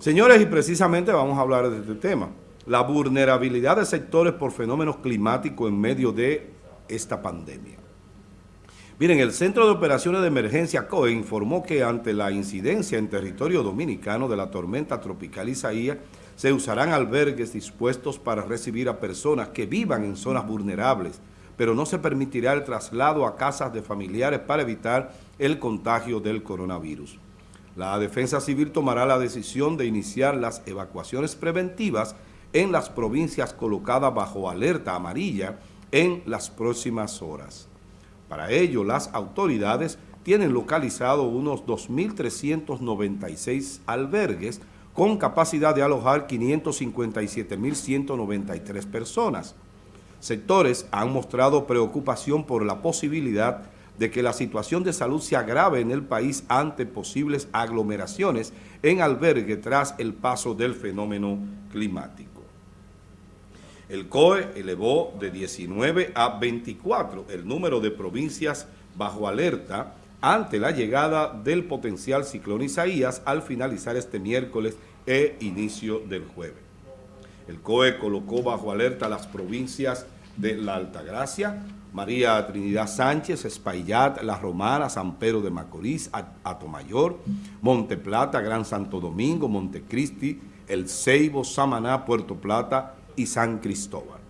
Señores, y precisamente vamos a hablar de este tema. La vulnerabilidad de sectores por fenómenos climáticos en medio de esta pandemia. Miren, el Centro de Operaciones de Emergencia COE informó que ante la incidencia en territorio dominicano de la tormenta tropical Isaías, se usarán albergues dispuestos para recibir a personas que vivan en zonas vulnerables, pero no se permitirá el traslado a casas de familiares para evitar el contagio del coronavirus. La Defensa Civil tomará la decisión de iniciar las evacuaciones preventivas en las provincias colocadas bajo alerta amarilla en las próximas horas. Para ello, las autoridades tienen localizado unos 2.396 albergues con capacidad de alojar 557.193 personas. Sectores han mostrado preocupación por la posibilidad de que la situación de salud se agrave en el país ante posibles aglomeraciones en albergue tras el paso del fenómeno climático. El COE elevó de 19 a 24 el número de provincias bajo alerta ante la llegada del potencial ciclón Isaías al finalizar este miércoles e inicio del jueves. El COE colocó bajo alerta las provincias de La Altagracia, María Trinidad Sánchez, Espaillat, La Romana, San Pedro de Macorís, Atomayor, Monteplata, Gran Santo Domingo, Montecristi, El Ceibo, Samaná, Puerto Plata y San Cristóbal.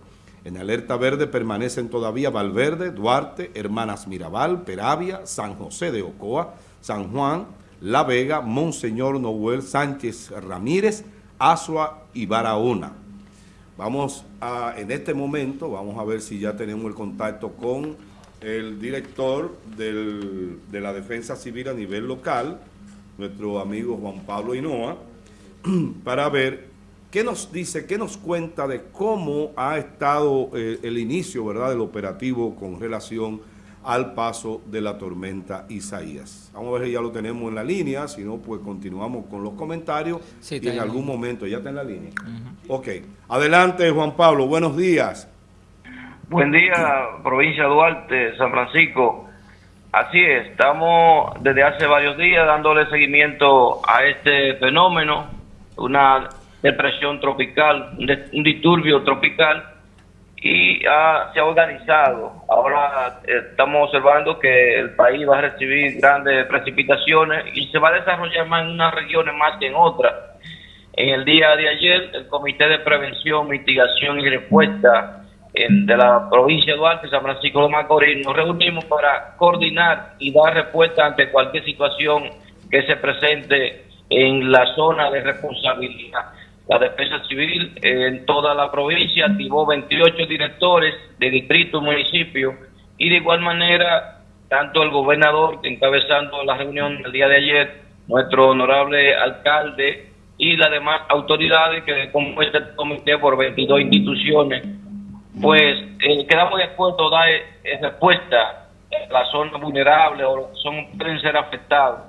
En alerta verde permanecen todavía Valverde, Duarte, Hermanas Mirabal, Peravia, San José de Ocoa, San Juan, La Vega, Monseñor Noel Sánchez Ramírez, Asua y Barahona. Vamos a, en este momento, vamos a ver si ya tenemos el contacto con el director de la Defensa Civil a nivel local, nuestro amigo Juan Pablo Hinoa, para ver ¿Qué nos dice, qué nos cuenta de cómo ha estado eh, el inicio ¿verdad? del operativo con relación al paso de la tormenta Isaías? Vamos a ver si ya lo tenemos en la línea, si no, pues continuamos con los comentarios y en algún momento, ¿ya está en la línea? Ok, adelante Juan Pablo, buenos días. Buen día, provincia de Duarte, San Francisco. Así es, estamos desde hace varios días dándole seguimiento a este fenómeno, una depresión tropical, un disturbio tropical, y se ha organizado. Ahora eh, estamos observando que el país va a recibir grandes precipitaciones y se va a desarrollar más en unas regiones más que en otras. En el día de ayer, el Comité de Prevención, Mitigación y Respuesta de la provincia de Duarte, San Francisco de Macorís, nos reunimos para coordinar y dar respuesta ante cualquier situación que se presente en la zona de responsabilidad. La Defensa Civil en toda la provincia activó 28 directores de distrito y municipio y de igual manera tanto el gobernador encabezando la reunión del día de ayer, nuestro honorable alcalde y las demás autoridades que compuesta el comité por 22 instituciones, pues eh, quedamos de acuerdo a dar eh, respuesta a las zonas vulnerables o son pueden ser afectados.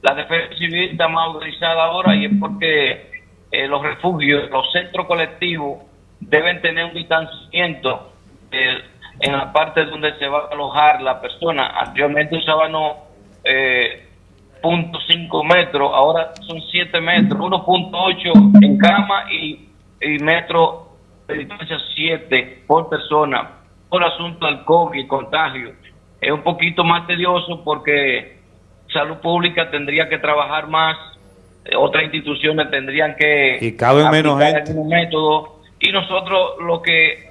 La defensa civil está más autorizada ahora y es porque eh, los refugios, los centros colectivos deben tener un distanciamiento eh, en la parte donde se va a alojar la persona. Anteriormente usaban eh, 0.5 metros, ahora son 7 metros, 1.8 en cama y, y metro de distancia 7 por persona, por asunto del COVID contagio. Es un poquito más tedioso porque salud pública tendría que trabajar más otras instituciones tendrían que y cabe menos gente. método y nosotros lo que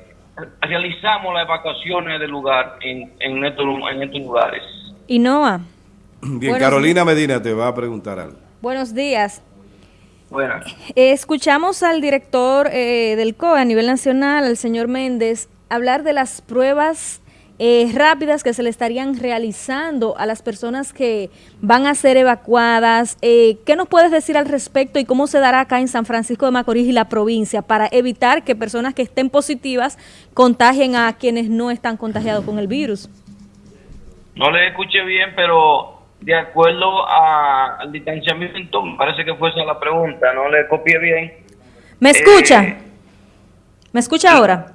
realizamos las evacuaciones del lugar en, en, estos, en estos lugares. Y Noah. Bien, Carolina Medina te va a preguntar algo. Buenos días. Bueno. escuchamos al director eh, del COE a nivel nacional, al señor Méndez, hablar de las pruebas eh, rápidas que se le estarían realizando a las personas que van a ser evacuadas. Eh, ¿Qué nos puedes decir al respecto y cómo se dará acá en San Francisco de Macorís y la provincia para evitar que personas que estén positivas contagien a quienes no están contagiados con el virus? No le escuché bien, pero de acuerdo al distanciamiento, parece que fue esa la pregunta, no le copié bien. ¿Me escucha? Eh, ¿Me escucha ahora?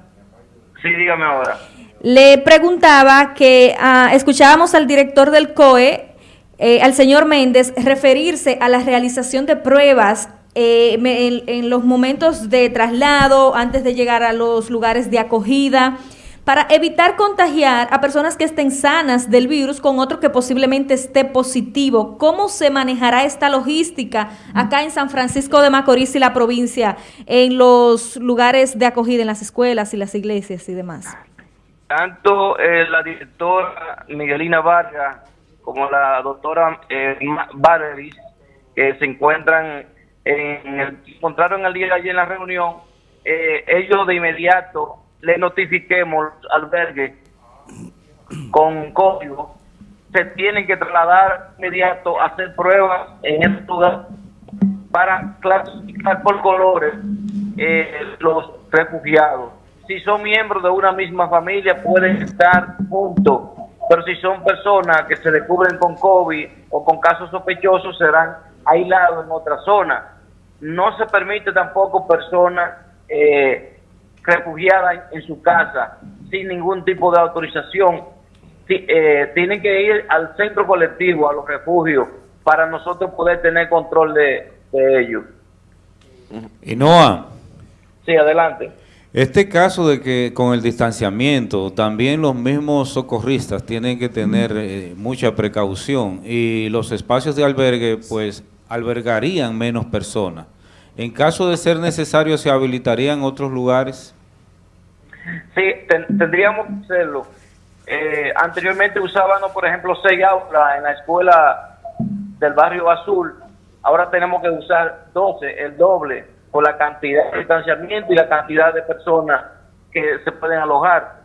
Sí, dígame ahora. Le preguntaba que ah, escuchábamos al director del COE, eh, al señor Méndez, referirse a la realización de pruebas eh, en, los momentos de traslado, antes de llegar a los lugares de acogida, para evitar contagiar a personas que estén sanas del virus con otro que posiblemente esté positivo. ¿Cómo se manejará esta logística acá en San Francisco de Macorís y la provincia, en los lugares de acogida, en las escuelas y las iglesias y demás? Tanto eh, la directora Miguelina Vargas como la doctora eh, que se encuentran en encontraron el día de ayer en la reunión, eh, ellos de inmediato le notifiquemos al albergue con código, se tienen que trasladar inmediato a hacer pruebas en el lugar para clasificar por colores eh, los refugiados. Si son miembros de una misma familia pueden estar juntos, pero si son personas que se descubren con COVID o con casos sospechosos serán aislados en otra zona no se permite tampoco personas eh, refugiadas en, su casa sin ningún tipo de autorización. Eh, tienen que ir al centro colectivo, a los refugios, para nosotros poder tener control de, de ellos. Y Noah. Sí, adelante. Este caso de que con el distanciamiento, también los mismos socorristas tienen que tener eh, mucha precaución y los espacios de albergue, pues albergarían menos personas. En caso de ser necesario, ¿se habilitarían otros lugares? Sí, tendríamos que hacerlo. Eh, anteriormente usábamos, por ejemplo, seis aulas en la escuela del barrio Azul. Ahora tenemos que usar 12, el doble, por la cantidad de distanciamiento y la cantidad de personas que se pueden alojar.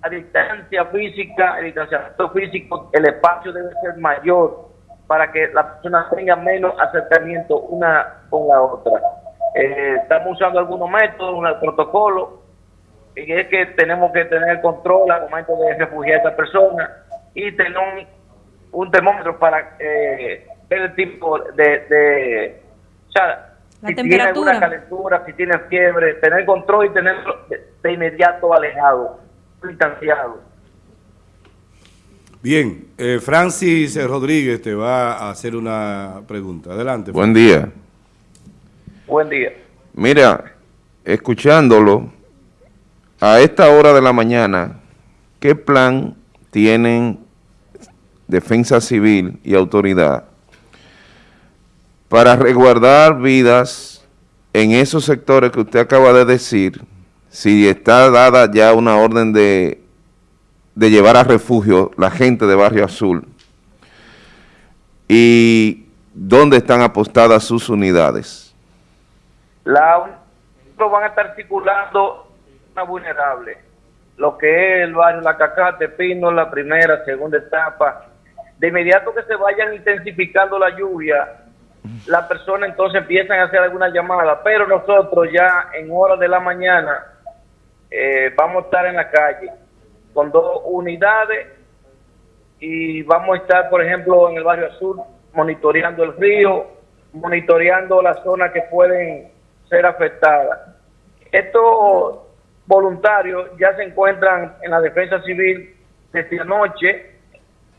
A distancia física, el distanciamiento físico, el espacio debe ser mayor para que las personas tengan menos acercamiento una con la otra. Eh, estamos usando algunos métodos, un protocolo, y es que tenemos que tener control al momento de refugiar a esta persona y tener un, termómetro para eh, ver el tipo de, o sea, si tiene alguna calentura, si tiene fiebre, tener control y tenerlo de inmediato alejado, distanciado. Bien, eh, Francis Rodríguez te va a hacer una pregunta. Adelante. Buen día. Buen día. Mira, escuchándolo, a esta hora de la mañana, ¿qué plan tienen Defensa Civil y Autoridad para resguardar vidas en esos sectores que usted acaba de decir, si está dada ya una orden de de llevar a refugio la gente de Barrio Azul y dónde están apostadas sus unidades. La van a estar circulando una vulnerable, lo que es el barrio La Cacate, Pino, la primera, segunda etapa. De inmediato que se vayan intensificando la lluvia, las personas entonces empiezan a hacer alguna llamada, pero nosotros ya en horas de la mañana eh, vamos a estar en la calle con dos unidades y vamos a estar, por ejemplo, en el barrio sur monitoreando el río, monitoreando las zonas que pueden ser afectadas. Estos voluntarios ya se encuentran en la defensa civil desde anoche,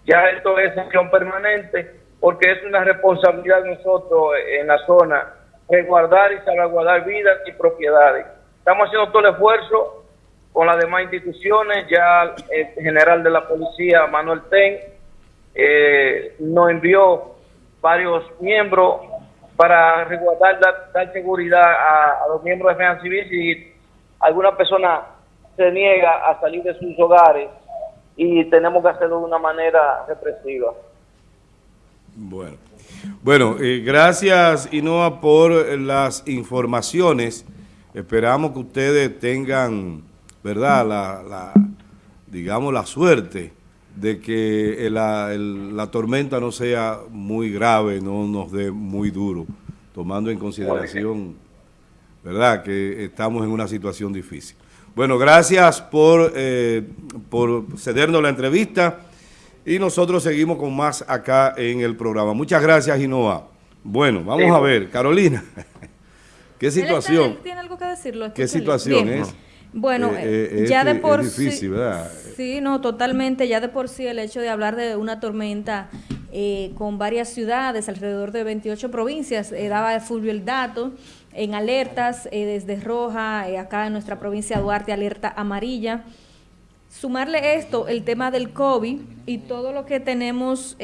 ya esto es acción permanente, porque es una responsabilidad de nosotros en la zona resguardar y salvaguardar vidas y propiedades. Estamos haciendo todo el esfuerzo con las demás instituciones. Ya el general de la policía, Manuel Ten, eh, nos envió varios miembros para resguardar, dar, seguridad a, los miembros de defensa civil si alguna persona se niega a salir de sus hogares y tenemos que hacerlo de una manera represiva. Bueno, bueno eh, gracias Inoa por las informaciones. Esperamos que ustedes tengan ¿verdad? La, digamos, la suerte de que la, tormenta no sea muy grave, no nos dé muy duro, tomando en consideración, ¿verdad?, que estamos en una situación difícil. Bueno, gracias por, eh, por cedernos la entrevista y nosotros seguimos con más acá en el programa. Muchas gracias, Inoa. Bueno, vamos a ver, Carolina, ¿qué situación? ¿Tiene algo que decirlo? ¿Qué situación es? Bueno, eh, eh, ya de por sí, sí, no, totalmente, ya de por sí el hecho de hablar de una tormenta eh, con varias ciudades, alrededor de 28 provincias, eh, daba Fulvio el dato, en alertas desde roja, acá en nuestra provincia Duarte, alerta amarilla. Sumarle esto, el tema del COVID y todo lo que tenemos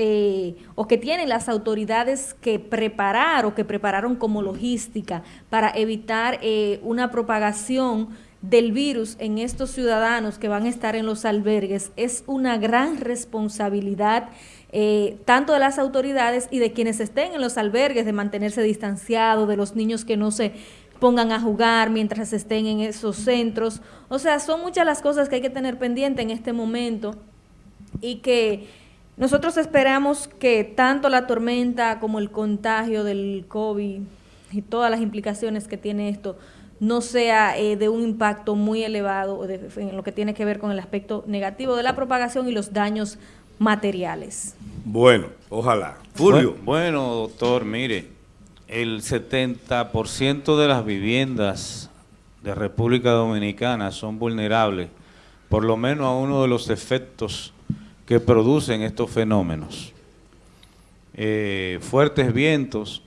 o que tienen las autoridades que preparar o que prepararon como logística para evitar una propagación del virus en estos ciudadanos que van a estar en los albergues es una gran responsabilidad eh, tanto de las autoridades y de quienes estén en los albergues, de mantenerse distanciados, de los niños que no se pongan a jugar mientras estén en esos centros. O sea, son muchas las cosas que hay que tener pendiente en este momento y que nosotros esperamos que tanto la tormenta como el contagio del COVID y todas las implicaciones que tiene esto no sea eh, de un impacto muy elevado en lo que tiene que ver con el aspecto negativo de la propagación y los daños materiales. Bueno, ojalá. Fulvio. Bueno, doctor, mire, el 70% de las viviendas de República Dominicana son vulnerables, por lo menos a uno de los efectos que producen estos fenómenos. Eh, fuertes vientos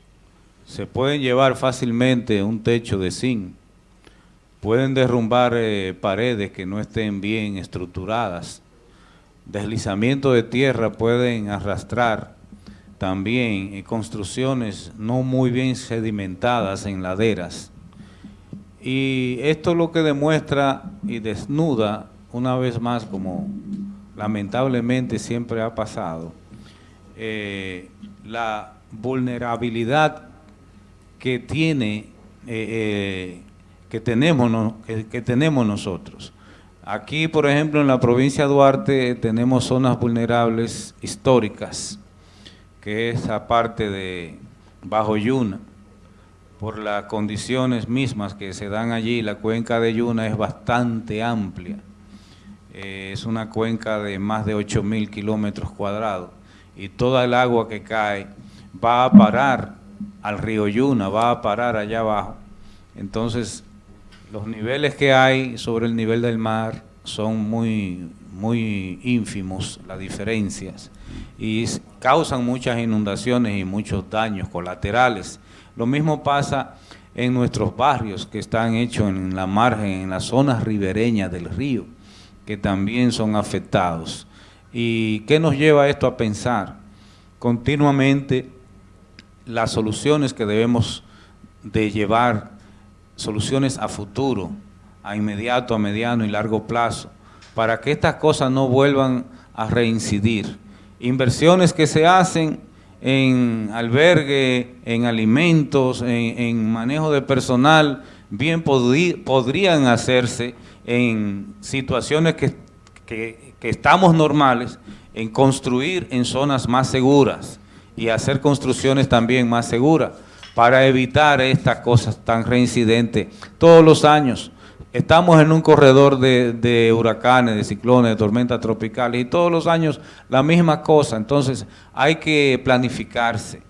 se pueden llevar fácilmente un techo de zinc, pueden derrumbar eh, paredes que no estén bien estructuradas, deslizamiento de tierra pueden arrastrar también eh, construcciones no muy bien sedimentadas en laderas. Y esto lo que demuestra y desnuda una vez más, como lamentablemente siempre ha pasado, eh, la vulnerabilidad que tiene que tenemos, que, tenemos nosotros. Aquí, por ejemplo, en la provincia de Duarte tenemos zonas vulnerables históricas, que es aparte de Bajo Yuna. Por las condiciones mismas que se dan allí, la cuenca de Yuna es bastante amplia. Eh, es una cuenca de más de 8 mil kilómetros cuadrados y toda el agua que cae va a parar al río Yuna, va a parar allá abajo. Entonces, los niveles que hay sobre el nivel del mar son muy, muy ínfimos, las diferencias, y causan muchas inundaciones y muchos daños colaterales. Lo mismo pasa en nuestros barrios que están hechos en la margen, en las zonas ribereñas del río, que también son afectados. ¿Y qué nos lleva esto a pensar? Continuamente las soluciones que debemos de llevar soluciones a futuro, a inmediato, a mediano y largo plazo, para que estas cosas no vuelvan a reincidir. Inversiones que se hacen en albergue, en alimentos, en, manejo de personal, bien podrían hacerse en situaciones que, que estamos normales, en construir en zonas más seguras y hacer construcciones también más seguras para evitar estas cosas tan reincidentes todos los años. Estamos en un corredor de, huracanes, de ciclones, de tormentas tropicales y todos los años la misma cosa. Entonces hay que planificarse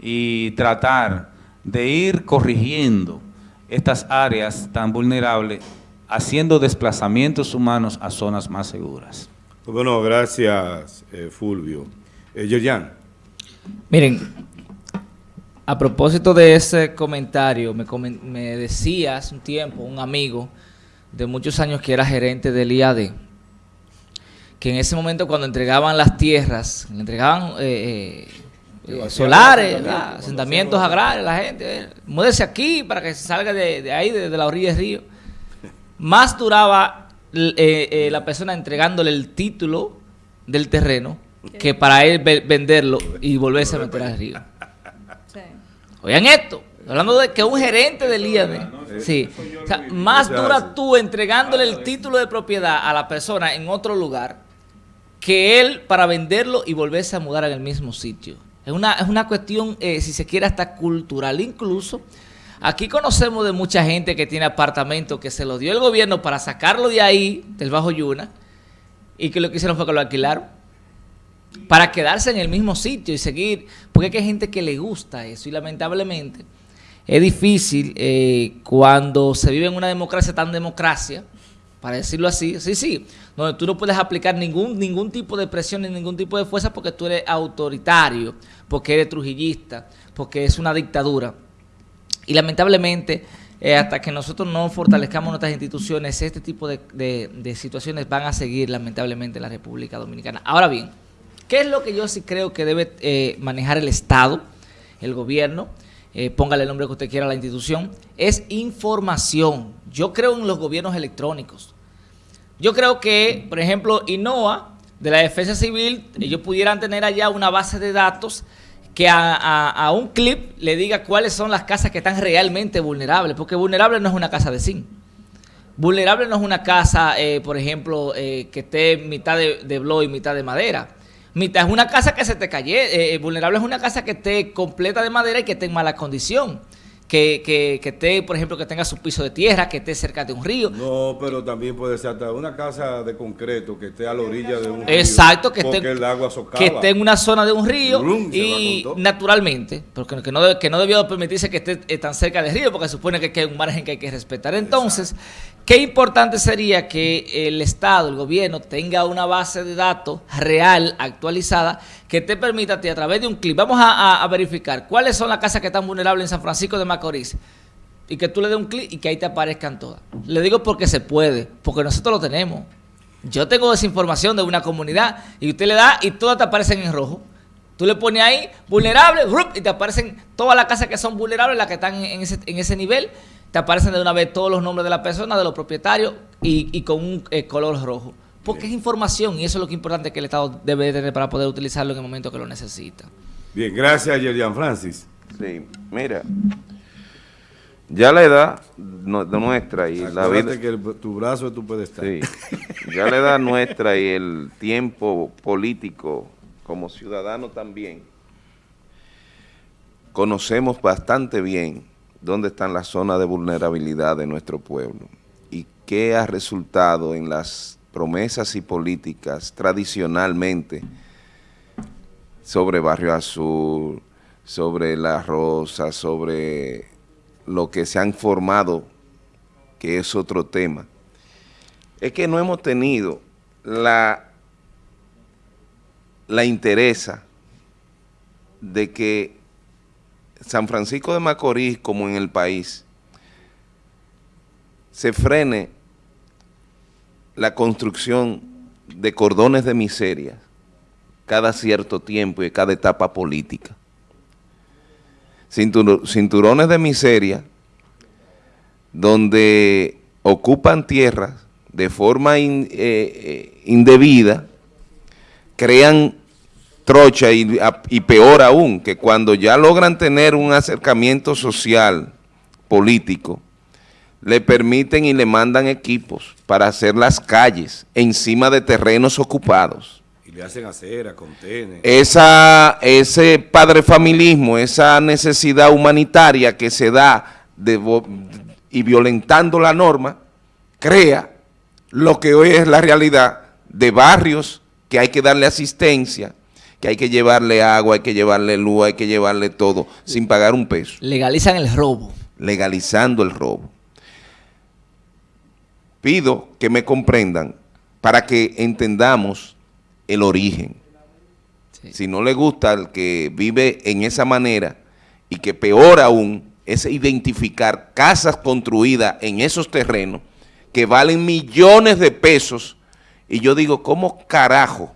y tratar de ir corrigiendo estas áreas tan vulnerables, haciendo desplazamientos humanos a zonas más seguras. Bueno, gracias eh, Fulvio. Eh, Yerjan. Miren, a propósito de ese comentario, me, me decía hace un tiempo un amigo de muchos años que era gerente del IAD, que en ese momento cuando entregaban las tierras, entregaban eh, eh, solares, asentamientos agrarios, la gente, eh, múdese aquí para que se salga de, ahí, de, la orilla del río. Más duraba la persona entregándole el título del terreno que para él venderlo y volverse a meter al río. Oigan esto, hablando de que un gerente del IAD, sí, o sea, más dura tú entregándole el título de propiedad a la persona en otro lugar que él para venderlo y volverse a mudar en el mismo sitio. Es una, es una cuestión, eh, si se quiere, hasta cultural. Incluso. Aquí conocemos de mucha gente que tiene apartamentos que se los dio el gobierno para sacarlo de ahí, del Bajo Yuna, y que lo que hicieron fue que lo alquilaron para quedarse en el mismo sitio y seguir, porque hay gente que le gusta eso y lamentablemente es difícil eh, cuando se vive en una democracia tan democracia para decirlo así, sí, sí, donde tú no puedes aplicar ningún, ningún tipo de presión ni ningún tipo de fuerza porque tú eres autoritario, porque eres trujillista, porque es una dictadura. Y lamentablemente, eh, hasta que nosotros no fortalezcamos nuestras instituciones, este tipo de, situaciones van a seguir lamentablemente en la República Dominicana. Ahora bien, ¿qué es lo que yo sí creo que debe eh, manejar el Estado, el gobierno? Eh, póngale el nombre que usted quiera a la institución, es información. Yo creo en los gobiernos electrónicos. Yo creo que, por ejemplo, INOA, de la Defensa Civil, ellos pudieran tener allá una base de datos que a, un clip le diga cuáles son las casas que están realmente vulnerables, porque vulnerable no es una casa de zinc. Vulnerable no es una casa, eh, por ejemplo, eh, que esté mitad de, de y mitad de madera. Es una casa que se te calle, vulnerable es una casa que esté completa de madera y que esté en mala condición que, que, que esté, por ejemplo, que tenga su piso de tierra, que esté cerca de un río. No, pero también puede ser hasta una casa de concreto que esté a la orilla de un río. Exacto, que esté, el agua que esté en una zona de un río y naturalmente, porque que no, que no debió permitirse que esté tan cerca del río, porque supone que hay un margen que hay que respetar. Entonces, qué importante sería que el Estado, el gobierno, tenga una base de datos real, actualizada, que te permita a través de un clip, vamos a, verificar cuáles son las casas que están vulnerables en San Francisco de Macorís y que tú le des un clic y que ahí te aparezcan todas. Le digo porque se puede, porque nosotros lo tenemos. Yo tengo esa información de una comunidad y usted le da y todas te aparecen en rojo. Tú le pones ahí vulnerable y te aparecen todas las casas que son vulnerables, las que están en ese, en ese nivel, te aparecen de una vez todos los nombres de la persona, de los propietarios y, con un eh, color rojo. Porque es información y eso es lo que es importante que el Estado debe tener para poder utilizarlo en el momento que lo necesita. Bien, gracias, Yerian Francis. Sí, mira, ya la edad nuestra y la vida... que tu brazo es tu pedestal. Sí, ya la edad nuestra y el tiempo político como ciudadano también, conocemos bastante bien dónde están las zonas de vulnerabilidad de nuestro pueblo y qué ha resultado en las promesas y políticas tradicionalmente sobre Barrio Azul, sobre La Rosa, sobre lo que se han formado, que es otro tema, es que no hemos tenido la, la interesa de que San Francisco de Macorís, como en el país, se frene la construcción de cordones de miseria cada cierto tiempo y cada etapa política. Cinturones de miseria donde ocupan tierras de forma eh, eh, indebida, crean trocha y, y peor aún, que cuando ya logran tener un acercamiento social, político, le permiten y le mandan equipos para hacer las calles encima de terrenos ocupados. Y le hacen acera, contener. Esa, ese padre familismo, esa necesidad humanitaria que se da y violentando la norma, crea lo que hoy es la realidad de barrios que hay que darle asistencia, que hay que llevarle agua, hay que llevarle luz, hay que llevarle todo, sin pagar un peso. Legalizan el robo. Legalizando el robo pido que me comprendan para que entendamos el origen. Si no le gusta al que vive en esa manera y que peor aún es identificar casas construidas en esos terrenos que valen millones de pesos y yo digo, ¿cómo carajo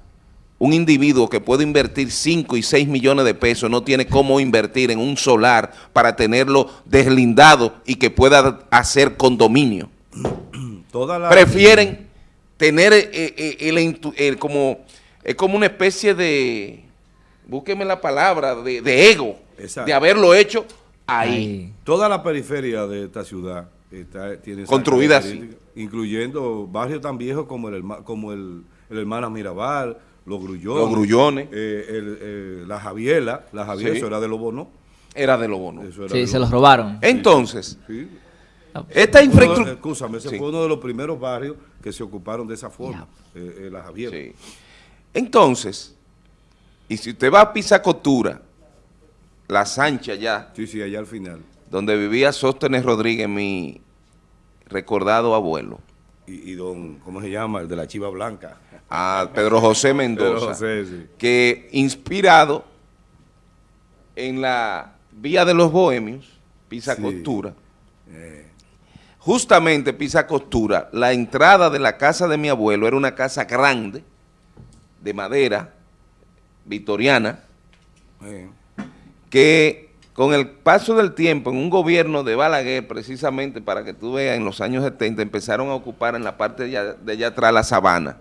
un individuo que puede invertir 5 y 6 millones de pesos no tiene cómo invertir en un solar para tenerlo deslindado y que pueda hacer condominio? prefieren tener eh, eh, el, como, es como una especie de, búsqueme la palabra, de, ego, de haberlo hecho ahí. Toda la periferia de esta ciudad está, tiene construida así. Incluyendo barrios tan viejos como el, como el, el Hermana Mirabal, los grullones. Los grullones. Eh, la Javiela, la Javiela, eso era de Lobo, ¿no? Era de Lobo, ¿no? Sí, se los robaron. Entonces, esta infraestructura... Escúchame, ese fue uno de los primeros barrios que se ocuparon de esa forma, eh, eh, la Javier. Entonces, y si usted va a Pisacotura, La Sancha ya. Sí, sí, allá al final. Donde vivía Sóstenes Rodríguez, mi recordado abuelo. y, don, ¿cómo se llama? El de la Chiva Blanca. A Pedro José Mendoza. Que inspirado en la Vía de los Bohemios, Pisa Costura, eh. justamente Pisa Costura, la entrada de la casa de mi abuelo era una casa grande, de madera, victoriana, que con el paso del tiempo, en un gobierno de Balaguer, precisamente para que tú veas, en los años 70 empezaron a ocupar en la parte de allá, atrás la sabana,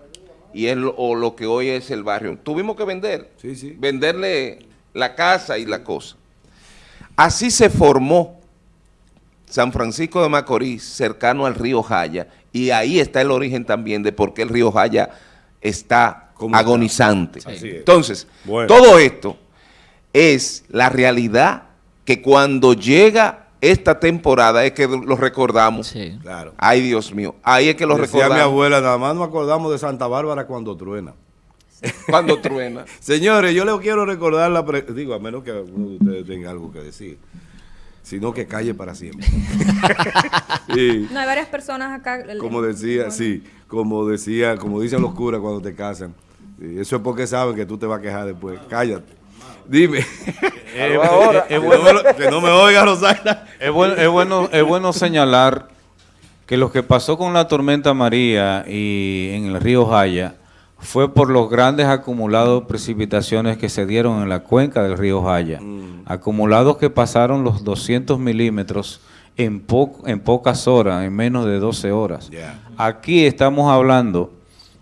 y es lo, o lo que hoy es el barrio. Tuvimos que vender, venderle la casa y la cosa. Así se formó San Francisco de Macorís, cercano al río Jaya, y ahí está el origen también de por qué el río Jaya está agonizante. Entonces, todo esto es la realidad que cuando llega esta temporada es que lo recordamos. Sí. Claro. Ay, Dios mío. Ahí es que lo Decía recordamos. mi abuela, nada más nos acordamos de Santa Bárbara cuando truena. Cuando truena. Señores, yo les quiero recordar la... Digo, a menos que alguno de ustedes tenga algo que decir. Sino que calle para siempre. No, hay varias personas acá. Como decía, sí, como decía, como dicen los curas cuando te casan. Eso es porque saben que tú te vas a quejar después. Cállate. Dime. Eh, es, bueno, que no me oiga, Rosario. Es bueno, es, bueno, es bueno señalar que lo que pasó con la tormenta María y en el río Jaya fue por los grandes acumulados de precipitaciones que se dieron en la cuenca del río Jaya. Mm. Acumulados que pasaron los 200 milímetros en, en pocas horas, en menos de 12 horas. Aquí estamos hablando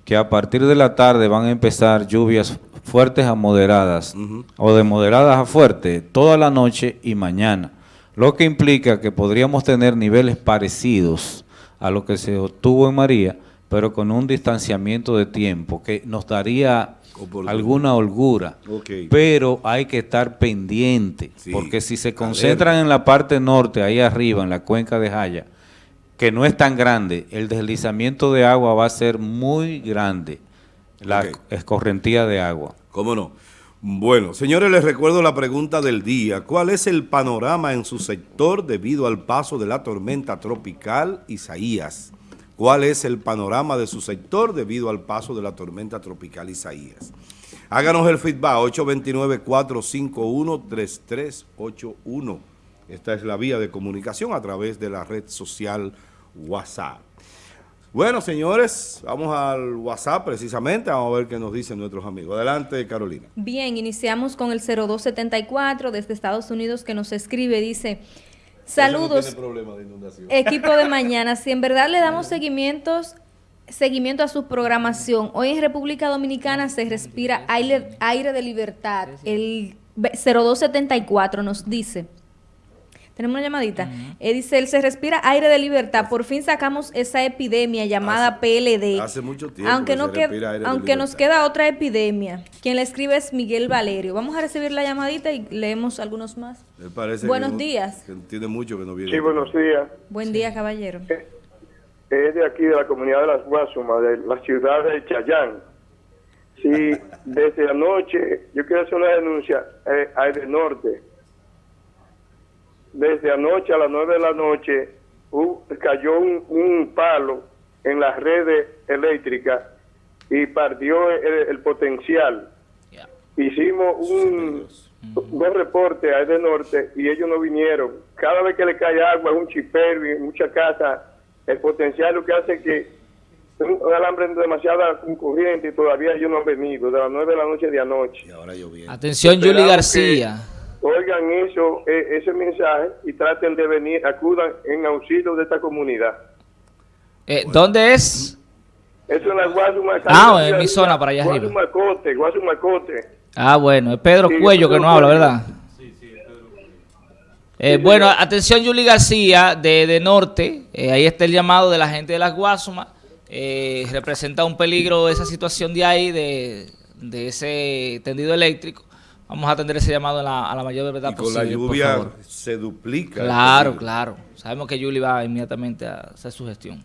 que a partir de la tarde van a empezar lluvias fuertes a moderadas o de moderadas a fuertes toda la noche y mañana, lo que implica que podríamos tener niveles parecidos a lo que se obtuvo en María, pero con un distanciamiento de tiempo que nos daría alguna holgura, pero hay que estar pendiente, porque si se concentran en la parte norte, ahí arriba, en la cuenca de Jaya, que no es tan grande, el deslizamiento de agua va a ser muy grande la escorrentía de agua. ¿Cómo no? Bueno, señores, les recuerdo la pregunta del día. ¿Cuál es el panorama en su sector debido al paso de la tormenta tropical Isaías? ¿Cuál es el panorama de su sector debido al paso de la tormenta tropical Isaías? Háganos el feedback, 829-451-3381. Esta es la vía de comunicación a través de la red social WhatsApp. Bueno, señores, vamos al WhatsApp precisamente, vamos a ver qué nos dicen nuestros amigos. Adelante, Carolina. Bien, iniciamos con el 0274 desde Estados Unidos que nos escribe, dice, saludos, equipo de mañana, si en verdad le damos seguimientos seguimiento a su programación. Hoy en República Dominicana se respira aire, aire de libertad. El 0274 nos dice... Tenemos una llamadita. Eh, dice, él se respira aire de libertad. Por fin sacamos esa epidemia llamada PLD. Hace mucho tiempo. Aunque, no aunque nos queda otra epidemia. Quien la escribe es Miguel Valerio. Vamos a recibir la llamadita y leemos algunos más. buenos días. tiene mucho que no viene. Sí, buenos días. Buen día, caballero. Eh, es de aquí, de la comunidad de las Guasumas, de la ciudad de Chayán. Sí, desde anoche, yo quiero hacer una denuncia eh, a Norte desde anoche a las nueve de la noche cayó un, palo en las redes eléctricas y partió el, potencial. Hicimos un, dos reportes a ese norte y ellos no vinieron. Cada vez que le cae agua, un chipero y en muchas casas, el potencial lo que hace que un, alambre demasiada corriente y todavía ellos no han venido, de las nueve de la noche de anoche. Atención, Julie García oigan eso, e, ese mensaje y traten de venir, acudan en auxilio de esta comunidad. Eh, ¿Dónde es? Eso es la Guasumacote. Ah, en mi zona para allá arriba. Guasumacote, Guasumacote. Ah, bueno, es Pedro Cuello que no habla, ¿verdad? Sí, sí, Pedro eh, bueno, atención Yuli García de, de Norte, eh, ahí está el llamado de la gente de las Guasumas, eh, representa un peligro esa situación de ahí, de, de ese tendido eléctrico. Vamos a atender ese llamado a la, a la mayor verdad y con la lluvia se duplica. Claro, claro. Sabemos que Yuli va inmediatamente a hacer su gestión.